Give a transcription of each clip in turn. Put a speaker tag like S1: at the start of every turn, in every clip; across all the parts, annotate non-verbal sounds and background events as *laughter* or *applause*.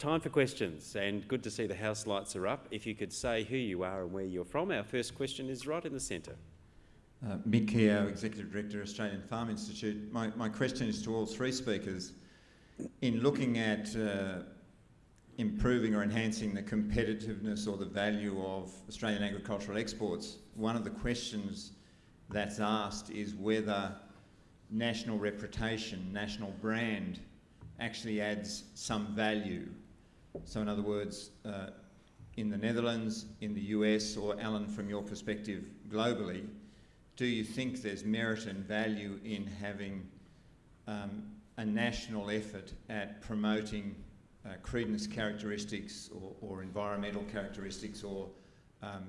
S1: time for questions, and good to see the house lights are up. If you could say who you are and where you're from. Our first question is right in the centre.
S2: Uh, Mick Keogh, Executive Director, Australian Farm Institute. My, my question is to all three speakers. In looking at uh, improving or enhancing the competitiveness or the value of Australian agricultural exports, one of the questions that's asked is whether national reputation, national brand actually adds some value. So in other words, uh, in the Netherlands, in the US, or Alan, from your perspective globally, do you think there's merit and value in having um, a national effort at promoting uh, credence characteristics or, or, environmental characteristics or um,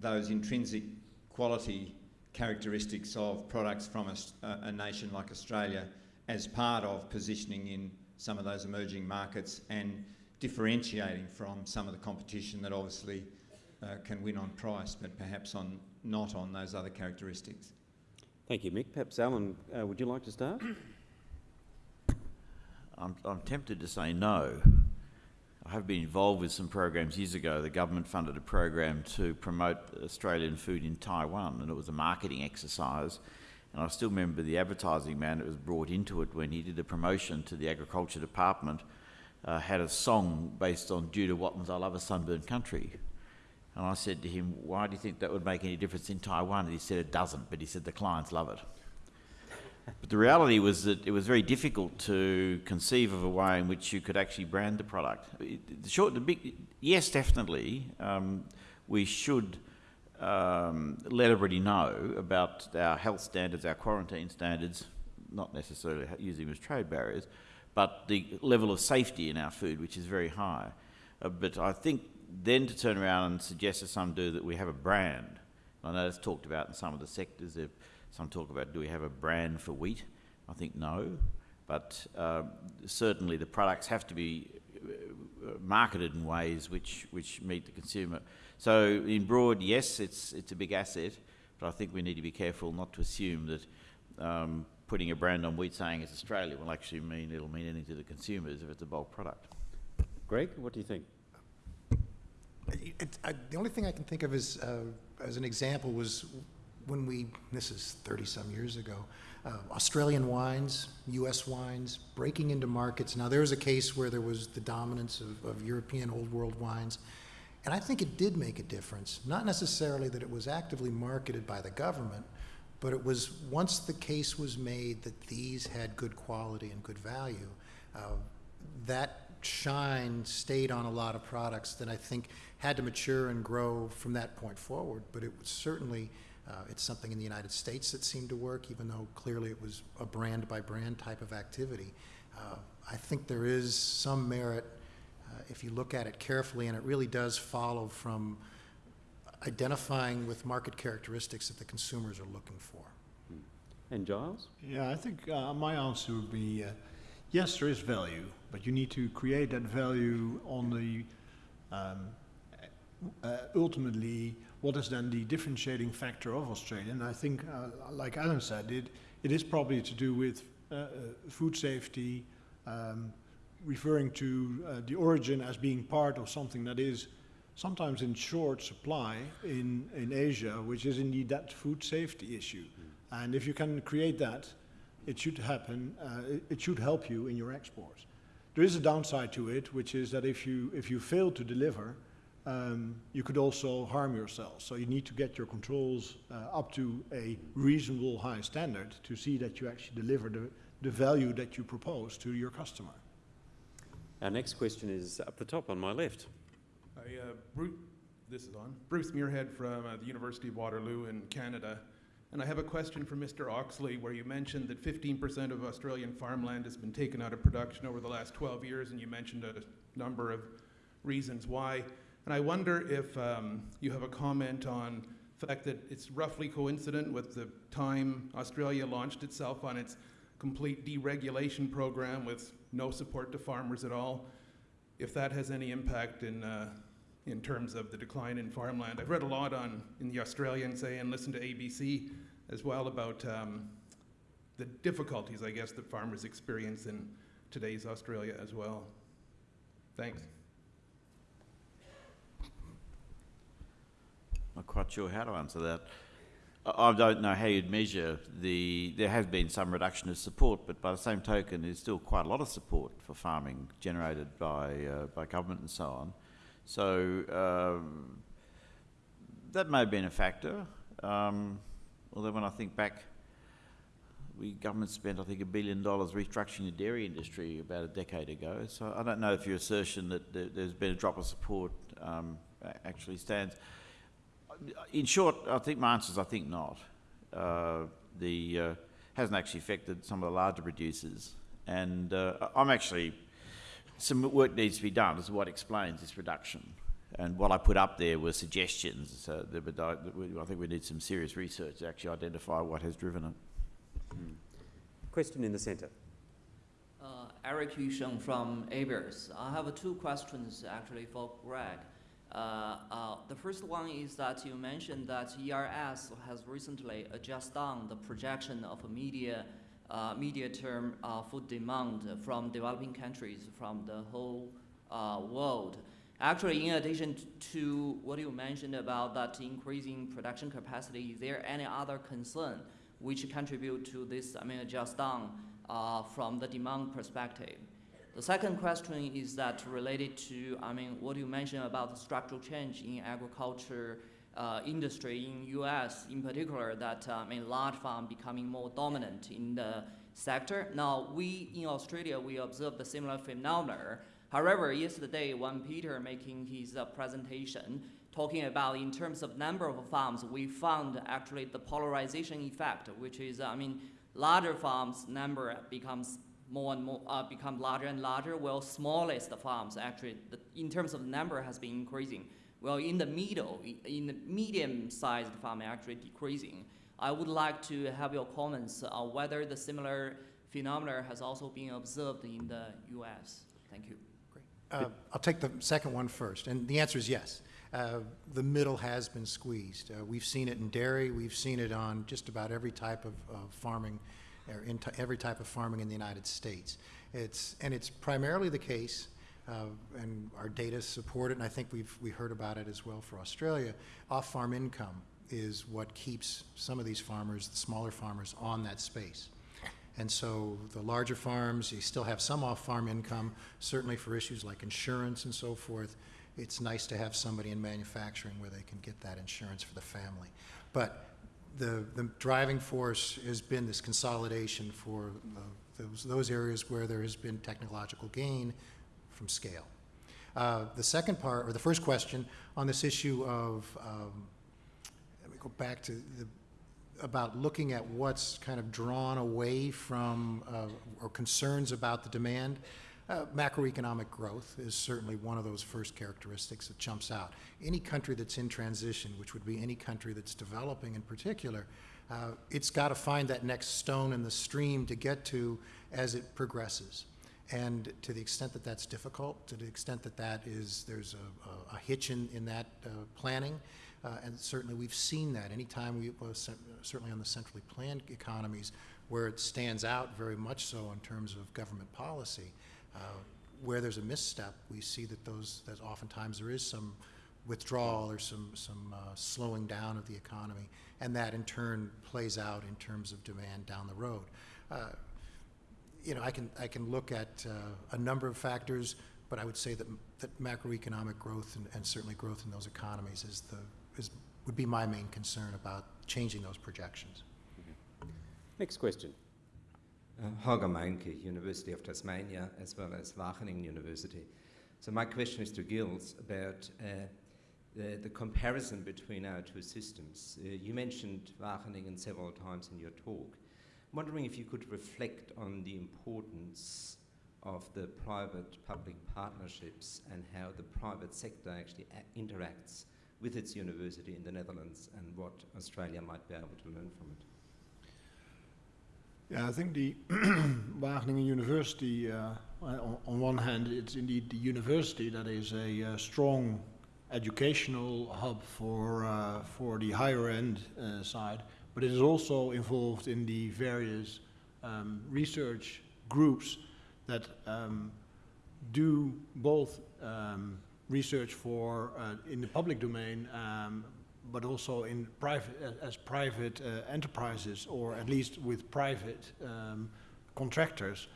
S2: those intrinsic quality characteristics of products from a, a, nation like Australia as part of positioning in some of those emerging markets and differentiating from some of the competition that obviously uh, can win on price but perhaps on not on those other characteristics.
S1: Thank you, Mick. Perhaps Alan, uh, would you like to start?
S3: I'm, I'm tempted to say no. I have been involved with some programs years ago. The government funded a program to promote Australian food in Taiwan, and it was a marketing exercise. And I still remember the advertising man that was brought into it when he did a promotion to the agriculture department, uh, had a song based on Judah Watten's I Love a Sunburned Country. And I said to him, why do you think that would make any difference in Taiwan? And he said it doesn't, but he said the clients love it. but the reality was that it was very difficult to conceive of a way in which you could actually brand the product. The short, the big, yes, definitely, um, we should um, let everybody know about our health standards, our quarantine standards, not necessarily using them as trade barriers, but the level of safety in our food, which is very high. Uh, but I think then to turn around and suggest as some do that we have a brand. I know it's talked about in some of the sectors. Some talk about do we have a brand for wheat? I think no, but uh, certainly the products have to be uh, marketed in ways which which meet the consumer. So in broad, yes, it's it's a big asset, but I think we need to be careful not to assume that um, putting a brand on wheat saying it's Australia will actually mean it'll mean anything to the consumers if it's a bulk product.
S1: Greg, what do you think?
S4: It, I, the only thing I can think of is, uh, as an example was when we, this is 30 some years ago, uh, Australian wines, US wines, breaking into markets. Now there was a case where there was the dominance of, of European old world wines. And I think it did make a difference. Not necessarily that it was actively marketed by the government, but it was once the case was made that these had good quality and good value, uh, that shine stayed on a lot of products that I think had to mature and grow from that point forward. But it was certainly, uh, it's something in the United States that seemed to work, even though clearly it was a brand by brand type of activity. Uh, I think there is some merit uh, if you look at it carefully, and it really does follow from identifying with market characteristics that the consumers are looking for.
S1: And Giles?
S5: Yeah, I think uh, my answer would be uh, yes, there is value, but you need to create that value on the um, uh, ultimately what is then the differentiating factor of Australia. And I think, uh, like Alan said, it, it is probably to do with uh, uh, food safety, um, referring to uh, the origin as being part of something that is sometimes in short supply in, in Asia, which is indeed that food safety issue. Mm. And if you can create that, it should happen, uh, it, it, should help you in your exports. There is a downside to it, which is that if you, if you fail to deliver, um, you could also harm yourself. So you need to get your controls uh, up to a reasonable high standard to see that you actually deliver the, the value that you propose to your customer.
S1: Our next question is up the top on my left.
S6: Uh, Bruce, this is on. Bruce Muirhead from uh, the University of Waterloo in Canada. And I have a question for Mr. Oxley, where you mentioned that 15% of Australian farmland has been taken out of production over the last 12 years, and you mentioned a number of reasons why. And I wonder if um, you have a comment on the fact that it's roughly coincident with the time Australia launched itself on its complete deregulation program with no support to farmers at all, if that has any impact in, uh, in terms of the decline in farmland. I've read a lot on in the Australian, say, and listened to ABC as well about um, the difficulties, I guess, that farmers experience in today's Australia as well. Thanks.
S3: Not quite sure how to answer that. I, don't know how you'd measure the. There has been some reduction of support, but by the same token, there's still quite a lot of support for farming generated by uh, by government and so on. So um, that may have been a factor. Um, although when I think back, we government spent I think a billion dollars restructuring the dairy industry about a decade ago. So I don't know if your assertion that there, there's been a drop of support um, actually stands. In short, I think my answer is I think not. Uh, the uh, hasn't actually affected some of the larger producers, and uh, I'm actually some work needs to be done as to what explains this reduction. And what I put up there were suggestions. So there, but I, I think we need some serious research to actually identify what has driven it.
S1: Question in the centre.
S7: Uh, Eric Yusheng from ABARES. I have two questions actually for Greg. Uh, uh, the first one is that you mentioned that ERS has recently adjusted down the projection of a media, uh, media term uh, food demand from developing countries from the whole uh, world. Actually, in addition to what you mentioned about that increasing production capacity, is there any other concern which contribute to this, I mean, just down uh, from the demand perspective? The second question is that related to, I mean, what you mentioned about the structural change in agriculture uh, industry in U.S. in particular, that uh, I mean, large farm becoming more dominant in the sector. Now, we in Australia we observed a similar phenomenon. However, yesterday when Peter making his uh, presentation talking about in terms of number of farms, we found actually the polarization effect, which is, I mean, larger farms number becomes more and more uh, become larger and larger, while smallest farms actually, the, in terms of number, has been increasing. Well, in the middle, in the medium-sized farm, actually decreasing. I would like to have your comments on whether the similar phenomena has also been observed in the U.S. Thank you.
S4: Uh, I'll take the second one first, and the answer is yes. Uh, The middle has been squeezed. Uh, We've seen it in dairy, we've seen it on just about every type of of farming, or every type of farming in the United States. It's, and it's primarily the case, uh, and our data support it, and I think we've, we heard about it as well for Australia, off-farm income is what keeps some of these farmers, the smaller farmers, on that space. And so the larger farms, you still have some off-farm income, certainly for issues like insurance and so forth. It's nice to have somebody in manufacturing where they can get that insurance for the family. But the, the driving force has been this consolidation for uh, those, those areas where there has been technological gain from scale. Uh, The second part, or the first question, on this issue of, um, let me go back to the, about looking at what's kind of drawn away from, uh, or concerns about the demand. Uh, Macroeconomic growth is certainly one of those first characteristics that jumps out. Any country that's in transition, which would be any country that's developing in particular, uh, it's got to find that next stone in the stream to get to as it progresses. And to the extent that that's difficult, to the extent that that is, there's a, a- a hitch in, in that uh, planning, uh, and certainly we've seen that anytime we, well, certainly on the centrally planned economies, where it stands out very much so in terms of government policy. uh, Where there's a misstep, we see that those, that oftentimes there is some withdrawal or some, some uh, slowing down of the economy, and that in turn plays out in terms of demand down the road. You know, I can, I can look at uh, a number of factors, but I would say that, that macroeconomic growth and, and certainly growth in those economies is the, is, would be my main concern about changing those projections.
S1: Next question.
S8: Uh, Holger Meinke, University of Tasmania, as well as Wageningen University. So my question is to Gilles about uh, the, the comparison between our two systems. Uh, you mentioned Wageningen several times in your talk. Wondering if you could reflect on the importance of the private-public partnerships and how the private sector actually interacts with its university in the Netherlands and what Australia might be able to learn from it.
S5: Yeah, I think the *clears throat* Wageningen University, uh, on, on one hand, it's indeed the university that is a uh, strong educational hub for, uh, for the higher end uh, side, but it is also involved in the various um, research groups that um, do both um, research for uh, in the public domain, um, but also in private as, private uh, enterprises, or at least with private um, contractors.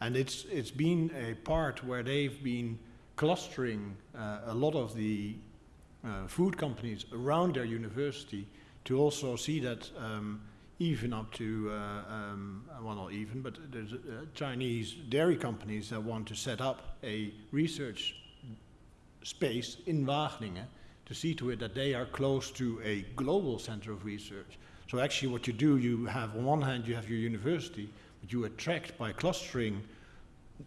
S5: And it's it's been a part where they've been clustering uh, a lot of the uh, food companies around their university to also see that um, even up to, uh, um, well not even, but there's uh, Chinese dairy companies that want to set up a research space in Wageningen to see to it that they are close to a global center of research. So actually what you do, you have on one hand you have your university, but you attract by clustering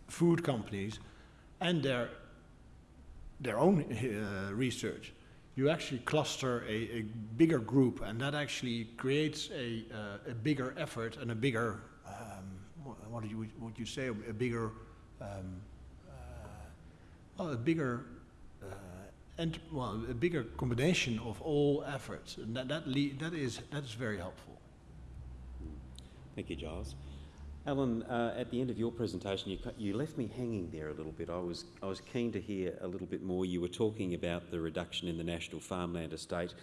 S5: food companies and their, their own uh, research you actually cluster a, a, bigger group, and that actually creates a, uh, a bigger effort and a bigger, um, what, what, you, would you say, a, bigger, um, uh, well, a bigger, uh, and well, a bigger combination of all efforts, and that that, that is that is very helpful.
S1: Thank you, Giles. Alan, uh, at the end of your presentation, you, you left me hanging there a little bit. I was, I was keen to hear a little bit more. You were talking about the reduction in the national farmland estate.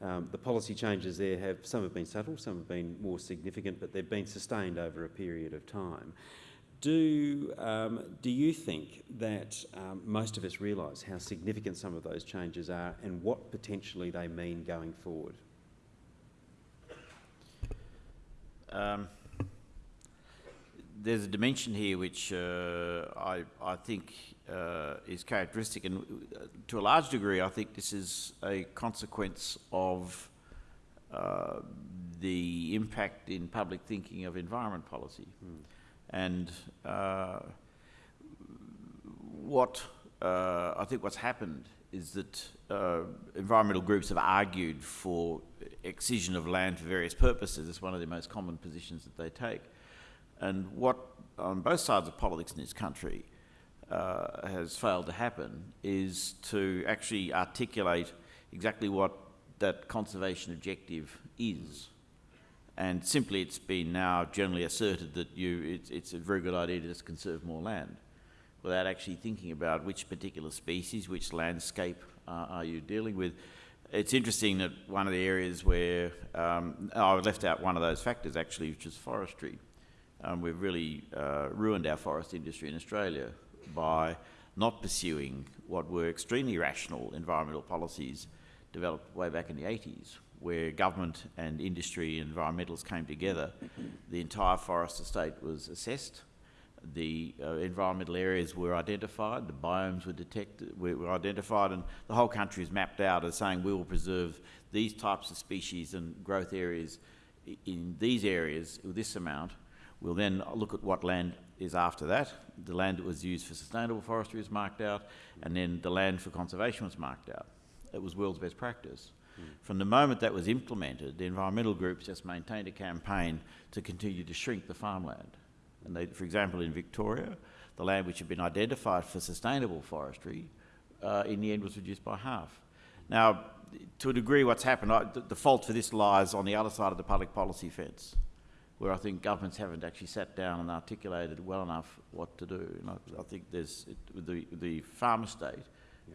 S1: Um, the policy changes there have, some have been subtle, some have been more significant, but they've been sustained over a period of time. Do, um, do you think that um, most of us realise how significant some of those changes are and what potentially they mean going forward?
S3: There's a dimension here which uh, I, I think uh, is characteristic, and uh, to a large degree, I think this is a consequence of uh, the impact in public thinking of environment policy. Mm. And uh, what uh, I think what's happened is that environmental groups have argued for excision of land for various purposes. It's one of the most common positions that they take. And what, on both sides of politics in this country, uh, has failed to happen is to actually articulate exactly what that conservation objective is. And simply it's been now generally asserted that you, it's, it's a very good idea to just conserve more land without actually thinking about which particular species, which landscape uh, are you dealing with. It's interesting that one of the areas where um, I left out one of those factors actually, which is forestry. Um, we've really uh, ruined our forest industry in Australia by not pursuing what were extremely rational environmental policies developed way back in the 80s, where government and industry and environmentalists came together. The entire forest estate was assessed. The uh, environmental areas were identified, the biomes were detected, were, were identified, and the whole country is mapped out as saying we will preserve these types of species and growth areas in these areas with this amount, We'll then look at what land is after that. The land that was used for sustainable forestry was marked out, and then the land for conservation was marked out. It was world's best practice. Mm. From the moment that was implemented, the environmental groups just maintained a campaign to continue to shrink the farmland. And they, for example, in Victoria, the land which had been identified for sustainable forestry, uh, in the end was reduced by half. Now, to a degree, what's happened, I, the, the fault for this lies on the other side of the public policy fence where I think governments haven't actually sat down and articulated well enough what to do. And I, I think there's, it, with the, the farm estate,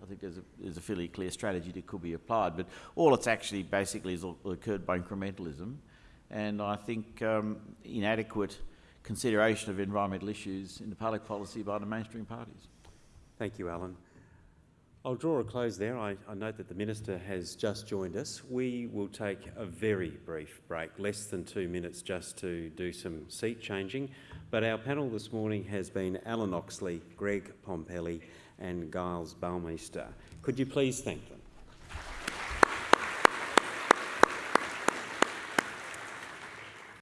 S3: I think there's a, there's a fairly clear strategy that could be applied, but all it's actually basically has occurred by incrementalism, and I think um, inadequate consideration of environmental issues in the public policy by the mainstream parties.
S1: Thank you, Alan. I'll draw a close there. I, I, note that the Minister has just joined us. We will take a very brief break, less than two minutes just to do some seat changing. But our panel this morning has been Alan Oxley, Greg Pompelli and Giles Balmeister. Could you please thank them?